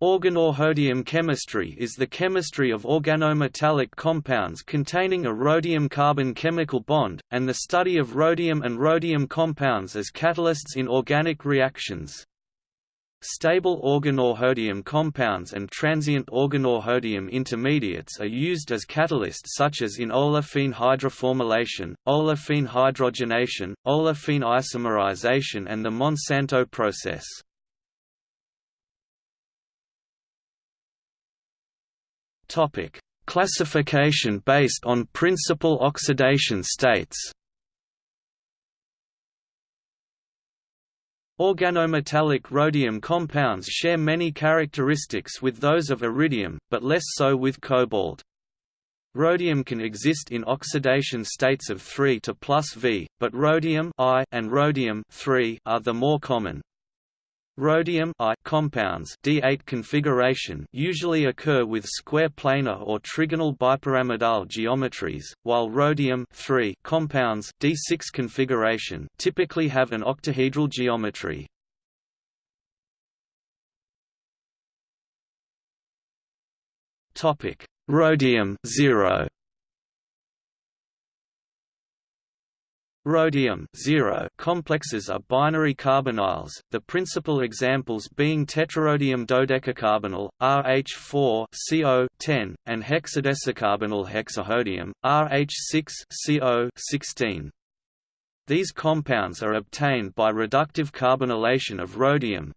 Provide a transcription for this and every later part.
Organorhodium chemistry is the chemistry of organometallic compounds containing a rhodium-carbon chemical bond, and the study of rhodium and rhodium compounds as catalysts in organic reactions. Stable organorhodium compounds and transient organorhodium intermediates are used as catalysts such as in olefin hydroformylation, olefin hydrogenation, olefin isomerization and the Monsanto process. Topic: Classification based on principal oxidation states. Organometallic rhodium compounds share many characteristics with those of iridium, but less so with cobalt. Rhodium can exist in oxidation states of 3 to plus V, but rhodium I and rhodium are the more common. Rhodium I compounds D8 configuration usually occur with square planar or trigonal bipyramidal geometries, while rhodium compounds D6 configuration typically have an octahedral geometry. Topic: Rhodium 0 Rhodium complexes are binary carbonyls, the principal examples being tetrarhodium dodecacarbonyl, RH4-CO10, and hexadecacarbonyl hexarhodium, RH6-CO16. These compounds are obtained by reductive carbonylation of rhodium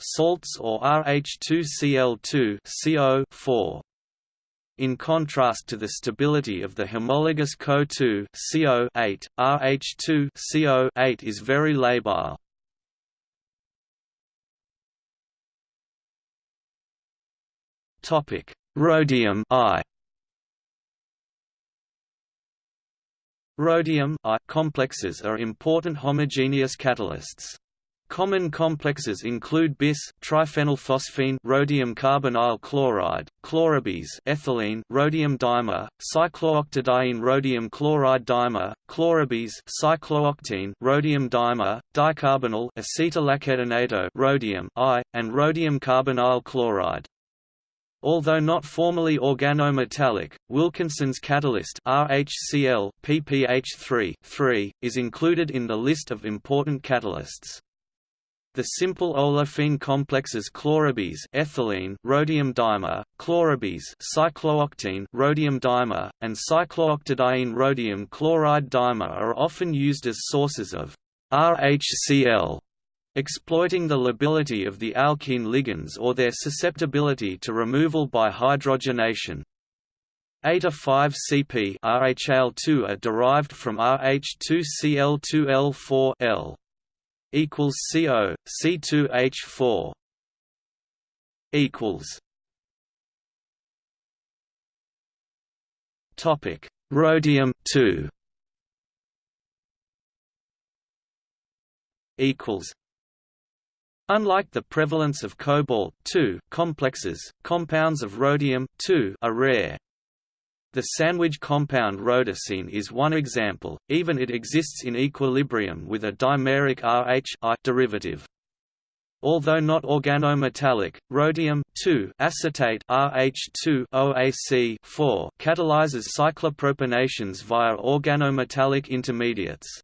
salts or RH2Cl2 CO4. In contrast to the stability of the homologous Co2 CO8, RH2 CO8 is very labile. Topic: Rhodium I. Rhodium I complexes are important homogeneous catalysts. Common complexes include bis triphenylphosphine rhodium carbonyl chloride, chlorobis ethylene rhodium dimer, cyclooctadiene rhodium chloride dimer, chlorobis cyclooctene rhodium dimer, dicarbonyl acetylacetonate rhodium I, and rhodium carbonyl chloride. Although not formally organometallic, Wilkinson's catalyst RHCl PPH3 is included in the list of important catalysts. The simple olefin complexes chlorobis ethylene rhodium dimer, chlorobis cyclooctene rhodium dimer, and cyclooctadiene rhodium chloride dimer are often used as sources of RHCl, exploiting the lability of the alkene ligands or their susceptibility to removal by hydrogenation. Eta 5-CP RHL2 are derived from RH2Cl2L4 equals CO C2H4 equals Topic Rhodium 2 equals Unlike the prevalence of cobalt complexes, compounds of rhodium are rare. The sandwich compound rhodocene is one example, even it exists in equilibrium with a dimeric RH derivative. Although not organometallic, rhodium acetate RH2 OAC catalyzes cyclopropanations via organometallic intermediates.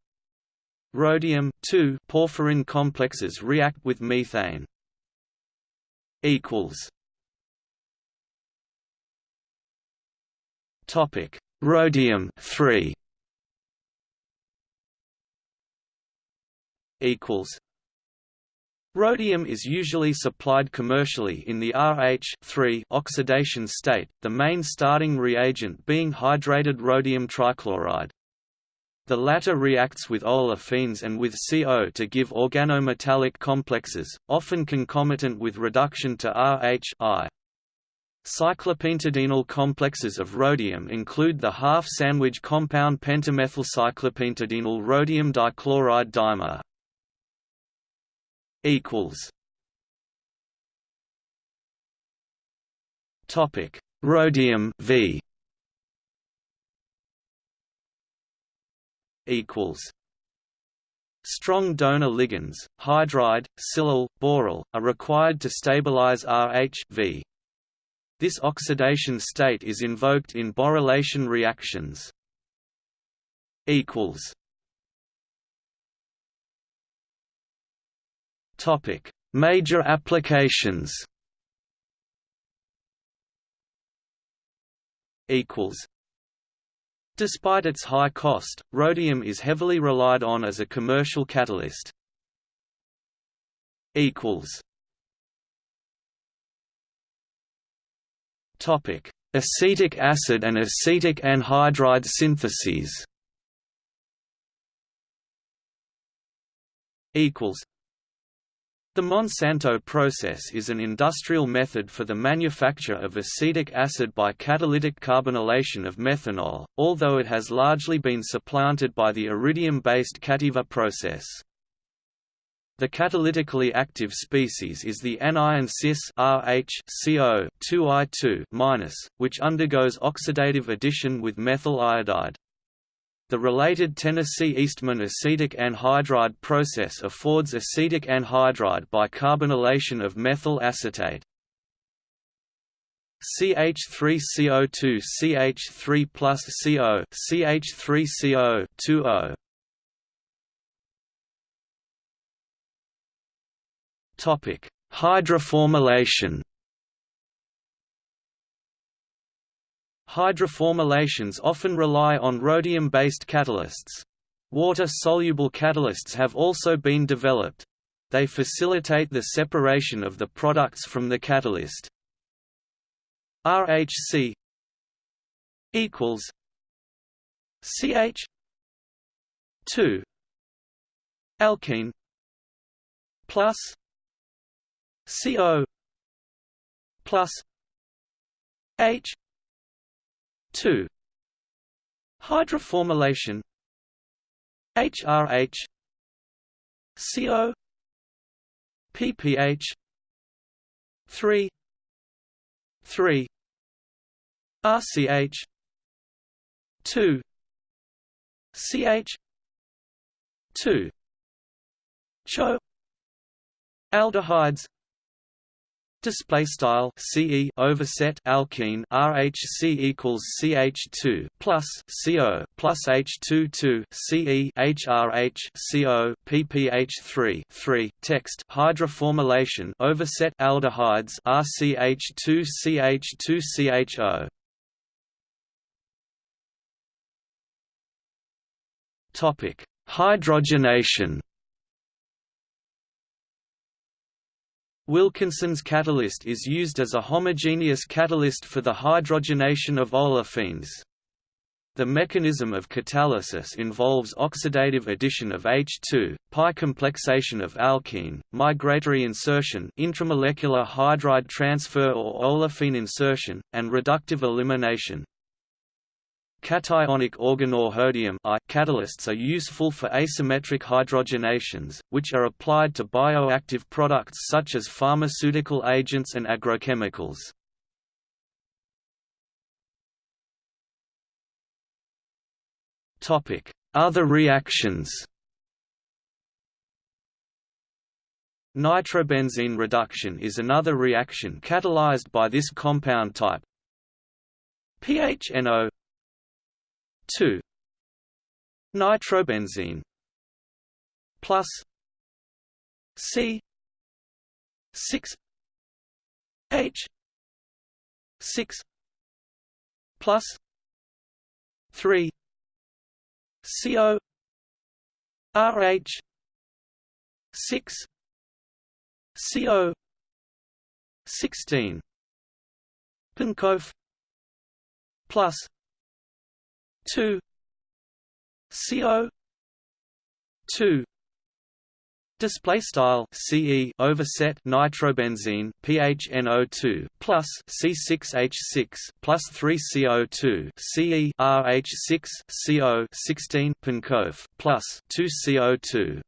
Rhodium porphyrin complexes react with methane. equals Topic: Rhodium 3 equals Rhodium is usually supplied commercially in the RH oxidation state, the main starting reagent being hydrated rhodium trichloride. The latter reacts with olefins and with CO to give organometallic complexes, often concomitant with reduction to RH -I. Cyclopentadienyl complexes of rhodium include the half-sandwich compound pentamethylcyclopentadienyl rhodium dichloride dimer. equals Topic: Rhodium V equals Strong donor ligands, hydride, silyl, boryl, are required to stabilize Rh v. This oxidation state is invoked in borylation reactions. equals Topic: Major applications. Equals. Despite its high cost, rhodium is heavily relied on as a commercial catalyst. Equals. Acetic acid and acetic anhydride syntheses. Equals. The Monsanto process is an industrial method for the manufacture of acetic acid by catalytic carbonylation of methanol, although it has largely been supplanted by the iridium-based Cativa process. The catalytically active species is the anion cis RH CO 2I2-, which undergoes oxidative addition with methyl iodide. The related Tennessee-Eastman acetic anhydride process affords acetic anhydride by carbonylation of methyl acetate. CH3CO2 CH3 plus CO CH3CO 2O Topic: Hydroformylation. Hydroformylations often rely on rhodium-based catalysts. Water-soluble catalysts have also been developed. They facilitate the separation of the products from the catalyst. RHC equals CH 2 alkene plus CO plus H two hydroformylation HRH CO PPH three three RCH two CH two CHO aldehydes Display style CE overset alkene RHC equals CH2 plus CO plus H22 CE HRH CO PPH3 3 text hydroformylation overset aldehydes RCH2 CH2 CHO Topic Hydrogenation Wilkinson's catalyst is used as a homogeneous catalyst for the hydrogenation of olefins. The mechanism of catalysis involves oxidative addition of H2, pi complexation of alkene, migratory insertion intramolecular hydride transfer or olefin insertion, and reductive elimination. Cationic I catalysts are useful for asymmetric hydrogenations, which are applied to bioactive products such as pharmaceutical agents and agrochemicals. Other reactions Nitrobenzene reduction is another reaction catalyzed by this compound type. PHNO 2 nitrobenzene plus C 6 H 6 plus 3 CO RH 6 CO 16 Penkopf plus 2 CO 2 Display style CE overset nitrobenzene PHNO2 plus C6H6 plus 3 CO2 CE RH6 CO 16 Penkopf plus 2 CO2